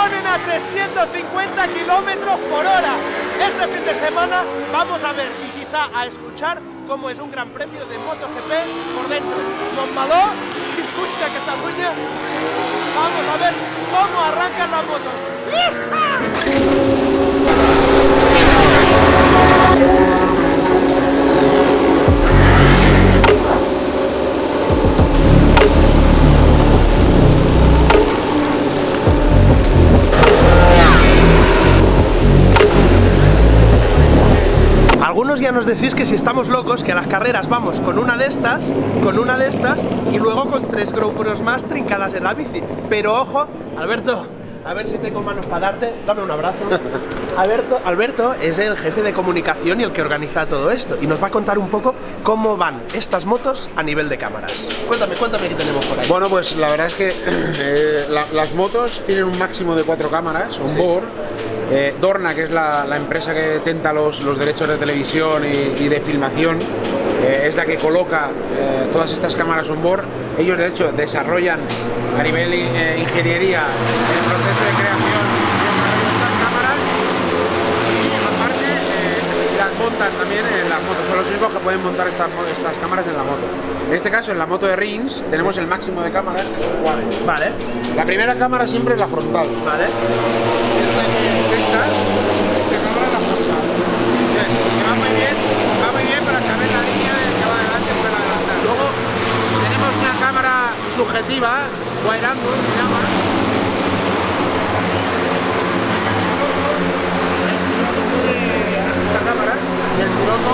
ponen a 350 kilómetros por hora. Este fin de semana vamos a ver y quizá a escuchar cómo es un gran premio de MotoGP por dentro. Montmaló, circuito de Cataluña. Vamos a ver cómo arrancan las motos. Nos decís que si estamos locos, que a las carreras vamos con una de estas, con una de estas y luego con tres GoPros más trincadas en la bici. Pero ojo, Alberto, a ver si tengo manos para darte, dame un abrazo. Alberto, Alberto es el jefe de comunicación y el que organiza todo esto y nos va a contar un poco cómo van estas motos a nivel de cámaras. Cuéntame, cuéntame qué tenemos por ahí. Bueno, pues la verdad es que eh, las motos tienen un máximo de cuatro cámaras on board eh, Dorna, que es la, empresa que detenta los, derechos de televisión y, de filmación, eh, es la que coloca eh, todas estas cámaras on board. Ellos, de hecho, desarrollan a nivel ingeniería el proceso de creación de estas cámaras y, aparte, las montan también en las motos. Son los únicos que pueden montar estas, estas cámaras en la moto. En este caso, en la moto de Rings, tenemos el máximo de cámaras, que son cuatro. Vale. La primera cámara siempre es la frontal. Vale esta, esta cámara la frontal. Que va muy bien, va muy bien para saber la línea que va adelante puede adelantar. Luego tenemos una cámara subjetiva, wide angle se llama. El piloto puede, es esta cámara, y el piloto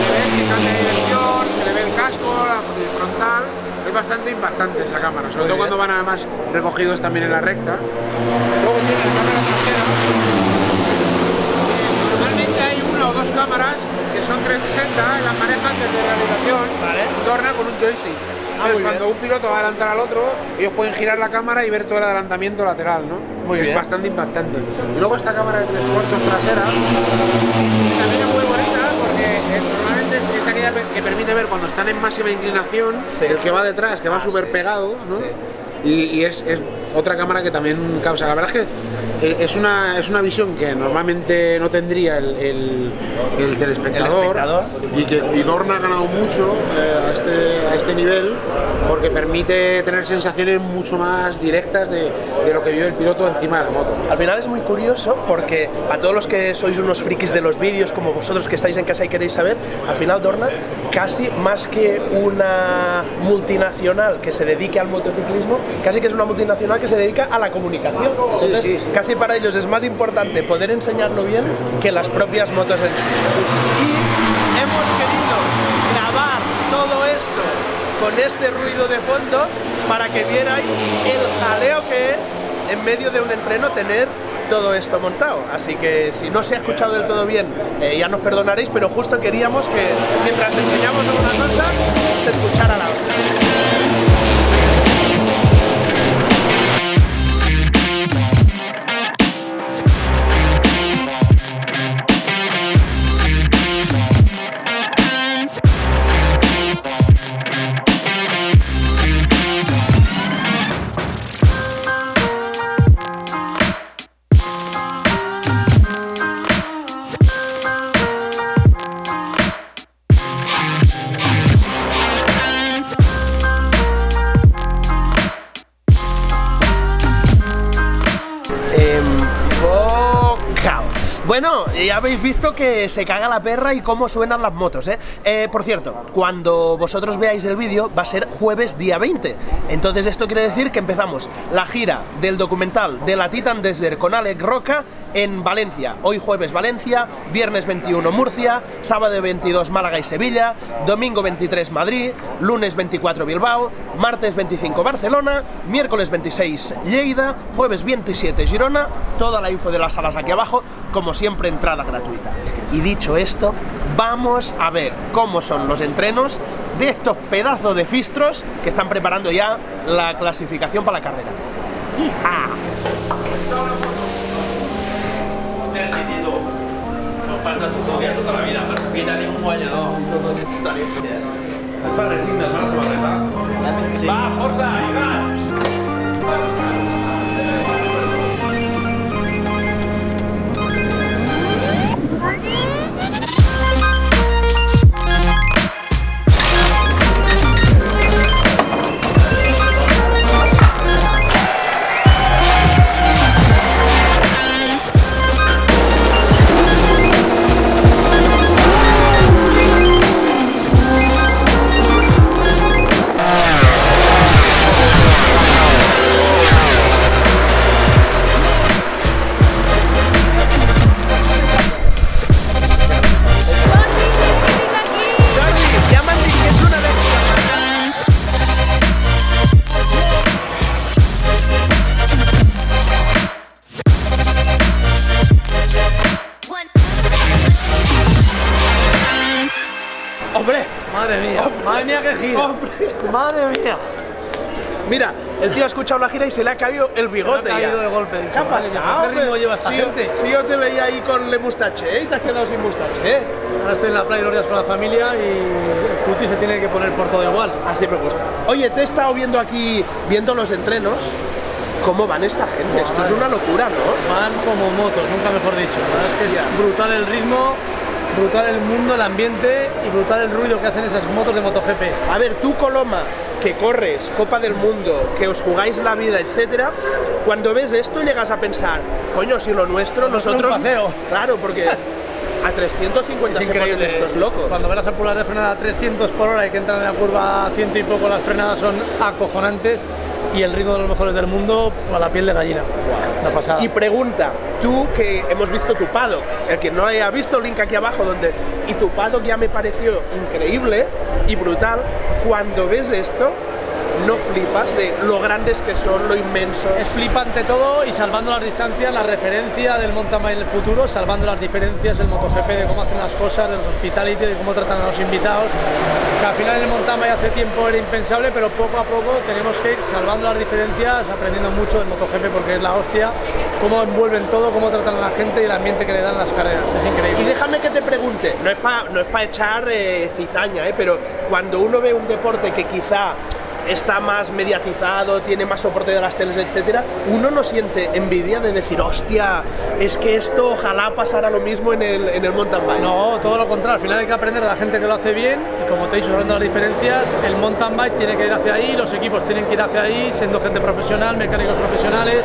le ves que cambia de dirección, se le ve el casco, el frontal, es bastante impactante esa cámara, sobre todo cuando van además recogidos también en la recta. Luego tiene la cámara trasera. Normalmente hay una o dos cámaras que son 360 en las manejan desde realización, vale. torna con un joystick. Ah, Entonces, cuando un piloto va a adelantar al otro, ellos pueden girar la cámara y ver todo el adelantamiento lateral, ¿no? Muy es bastante impactante. Y luego esta cámara de tres cuartos trasera, también es muy bonita porque normalmente es, aquella que permite ver cuando están en máxima inclinación, el que va detrás, que va ah, súper pegado, ¿no? Y, es, es, otra cámara que también causa. La verdad es que eh, es una, es una visión que normalmente no tendría el, el, telespectador, y que y Dorna ha ganado mucho eh, a, este, a este nivel porque permite tener sensaciones mucho más directas de, de, lo que vive el piloto encima de la moto. Al final es muy curioso porque a todos los que sois unos frikis de los vídeos como vosotros que estáis en casa y queréis saber, al final Dorna casi más que una multinacional que se dedique al motociclismo, casi que es una multinacional que se dedica a la comunicación. casi para ellos es más importante poder enseñarlo bien que las propias motos en sí. Y hemos querido grabar todo esto con este ruido de fondo para que vierais el jaleo que es en medio de un entreno tener todo esto montado. Así que si no se ha escuchado del todo bien, eh, ya nos perdonaréis, pero justo queríamos que mientras enseñamos alguna cosa, se escuchara la otra. Bueno, ya habéis visto que se caga la perra y cómo suenan las motos, ¿eh? ¿eh? por cierto, cuando vosotros veáis el vídeo va a ser jueves día 20 Entonces esto quiere decir que empezamos la gira del documental de la Titan Desert con Alex Roca en Valencia Hoy jueves Valencia, viernes 21 Murcia, sábado 22 Málaga y Sevilla Domingo 23 Madrid, lunes 24 Bilbao, martes 25 Barcelona Miércoles 26 Lleida, jueves 27 Girona Toda la info de las salas aquí abajo, como siempre entrada gratuita. Y dicho esto, vamos a ver cómo son los entrenos de estos pedazos de fistros que están preparando ya la clasificación para la carrera. ¡Ja! Son faltas Madre mía. Mira, el tío ha escuchado la gira y se le ha caído el bigote Se le ha caído ya. de golpe, he ¿Qué dicho, ha pasado? ¿qué ritmo lleva esta si yo- gente? si yo te veía ahí con le mustache ¿eh? y te has quedado sin mustache. ¿eh? Ahora estoy en la playa Glorias con la familia y cuti se tiene que poner por todo igual. Así me gusta. Oye, te he estado viendo aquí, viendo los entrenos. ¿Cómo van esta gente? Esto es una locura, ¿no? Van como motos, nunca mejor dicho. Que es brutal el ritmo, brutal el mundo, el ambiente y brutal el ruido que hacen esas motos de MotoGP. A ver, tú Coloma, que corres Copa del Mundo, que os jugáis la vida, etcétera, cuando ves esto llegas a pensar, coño, si lo nuestro, nosotros. un paseo. Claro, porque a 350 Es increíble estos locos. Cuando verás a pular de frenada a 300 por hora y que entran en la curva a ciento y poco, las frenadas son acojonantes y el ritmo de los mejores del mundo pf, a la piel de gallina. Una pasada. Y pregunta, tú que hemos visto tu paddock, el que no haya visto, link aquí abajo donde. Y tu paddock ya me pareció increíble y brutal. Cuando ves esto, no flipas de lo grandes que son, lo inmensos. Es flipante todo y salvando las distancias, la referencia del mountain bike en el futuro, salvando las diferencias del MotoGP, de cómo hacen las cosas, de los hospitality, de cómo tratan a los invitados. Que al final el mountain bike hace tiempo era impensable, pero poco a poco tenemos que ir salvando las diferencias, aprendiendo mucho del MotoGP porque es la hostia, cómo envuelven todo, cómo tratan a la gente y el ambiente que le dan las carreras. Es Y increíble. déjame que te pregunte, no es para no es pa echar eh, cizaña, eh, pero cuando uno ve un deporte que quizá está más mediatizado, tiene más soporte de las teles, etcétera, uno no siente envidia de decir, hostia, es que esto ojalá pasara lo mismo en el, en el mountain bike. No, todo lo contrario, al final hay que aprender de la gente que lo hace bien y como te he dicho, hablando de las diferencias, el mountain bike tiene que ir hacia ahí, los equipos tienen que ir hacia ahí, siendo gente profesional, mecánicos profesionales,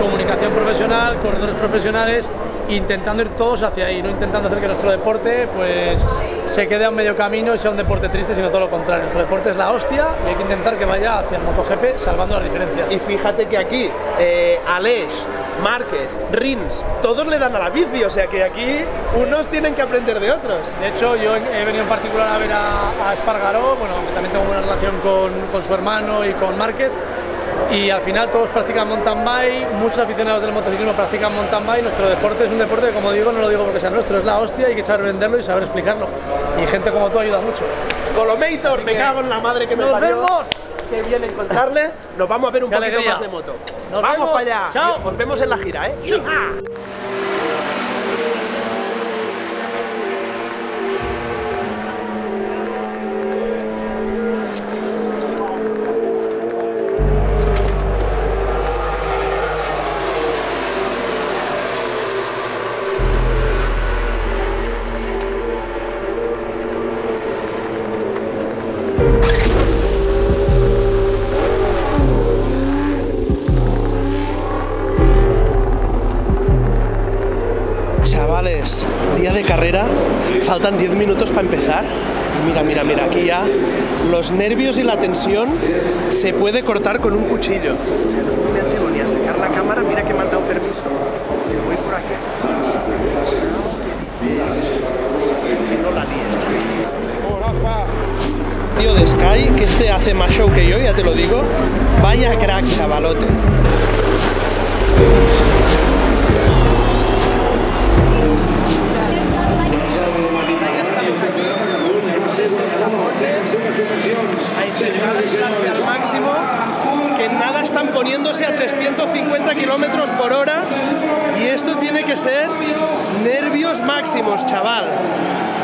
comunicación profesional, corredores profesionales, intentando ir todos hacia ahí, no intentando hacer que nuestro deporte pues se quede a un medio camino y sea un deporte triste, sino todo lo contrario. Nuestro deporte es la hostia y hay que intentar que vaya hacia el MotoGP salvando las diferencias. Y fíjate que aquí, eh, Aleix, Márquez, Rins, todos le dan a la bici, o sea que aquí unos tienen que aprender de otros. De hecho, yo he venido en particular a ver a, a Espargaró, bueno, también tengo buena relación con, con su hermano y con Márquez. Y al final todos practican mountain bike, muchos aficionados del motociclismo practican mountain bike. Nuestro deporte es un deporte que, como digo, no lo digo porque sea nuestro, es la hostia, hay que saber venderlo y saber explicarlo. Y gente como tú ayuda mucho. Colomator, me que cago en la madre que me ¡Nos parió. vemos! Qué bien encontrarle. Nos vamos a ver un ¡Qué poquito alegría! más de moto. Nos vamos vemos. para allá. Chao. Nos vemos en la gira, ¿eh? Chavales, carrera, faltan 10 minutos para empezar. Mira, mira, mira, aquí ya los nervios y la tensión se puede cortar con un cuchillo. No me atrevo ni a sacar la cámara, mira que me han dado permiso. Pero voy por aquí. No la líes. Tío de Sky, que este hace más show que yo, ya te lo digo. Vaya crack, chavalote. Que nada están poniéndose a 350 kilómetros por hora y esto tiene que ser nervios máximos, chaval.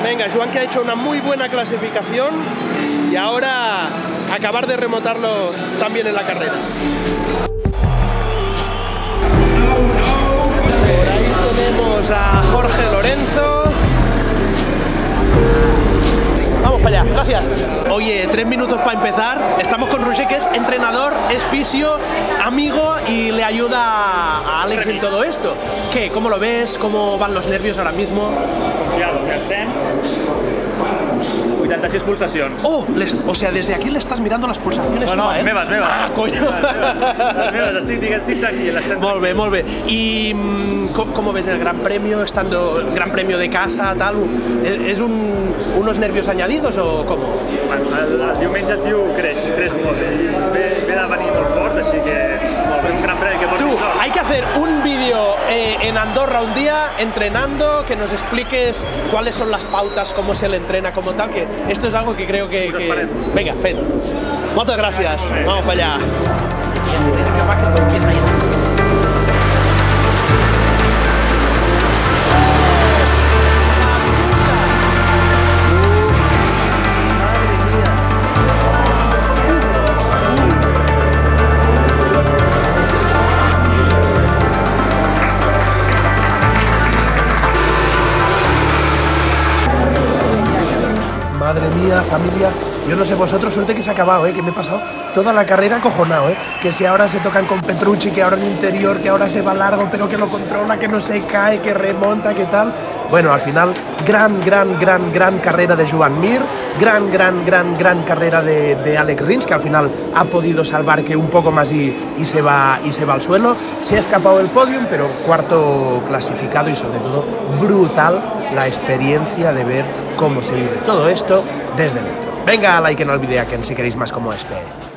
Venga, Joan que ha hecho una muy buena clasificación y ahora acabar de remontarlo también en la carrera. Por ahí tenemos a Jorge Lorenzo. Gracias. Oye, tres minutos para empezar. Estamos con Roger, que es entrenador, es fisio, amigo y le ayuda a Alex en todo esto. ¿Qué? ¿Cómo lo ves? ¿Cómo van los nervios ahora mismo? Confiado, ja estem. 86 pulsacions. Oh, les- o sea, desde aquí le estás mirando las pulsaciones No, no, tú a él. meves, meves. Ah, coño. Les meves, estic, estic tranquil, estem Molt bé, molt bé. I co- ¿cómo ves el Gran Premio, estando Gran Premio de casa, tal? ¿Es, es un- unos nervios añadidos o cómo? Bueno, el, el diumenge el tio creix, creix molt. Un gran que sort. hay que hacer un vídeo eh, en Andorra un día, entrenando, que nos expliques cuáles son las pautas, cómo se le entrena, como tal, que esto es algo que creo que... que... Venga, Fed. Muchas gracias. Vamos para allá. Familia. Yo no sé vosotros, suerte que se ha acabado, ¿eh? que me he pasado toda la carrera acojonado, ¿eh? que si ahora se tocan con Petrucci, que ahora en interior, que ahora se va largo, pero que lo controla, que no se cae, que remonta, que tal. Bueno, al final, gran, gran, gran, gran carrera de Joan Mir, gran, gran, gran, gran carrera de, de Alex Rins, que al final ha podido salvar que un poco más y, se va, y se va al suelo. Se ha escapado del podium, pero cuarto clasificado y sobre todo brutal la experiencia de ver cómo se vive todo esto desde dentro. Venga, like, no olvidéis que si queréis más como este.